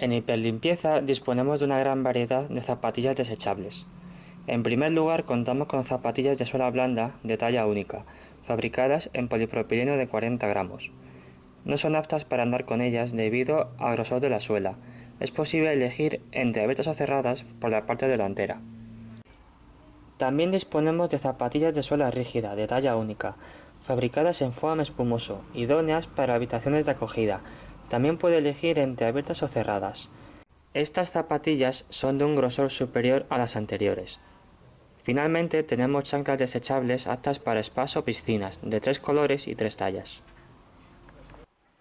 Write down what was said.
En Hiperlimpieza disponemos de una gran variedad de zapatillas desechables. En primer lugar contamos con zapatillas de suela blanda de talla única, fabricadas en polipropileno de 40 gramos. No son aptas para andar con ellas debido al grosor de la suela. Es posible elegir entre abiertas o cerradas por la parte delantera. También disponemos de zapatillas de suela rígida de talla única, fabricadas en foam espumoso, idóneas para habitaciones de acogida, también puede elegir entre abiertas o cerradas. Estas zapatillas son de un grosor superior a las anteriores. Finalmente tenemos chanclas desechables aptas para spas o piscinas, de tres colores y tres tallas.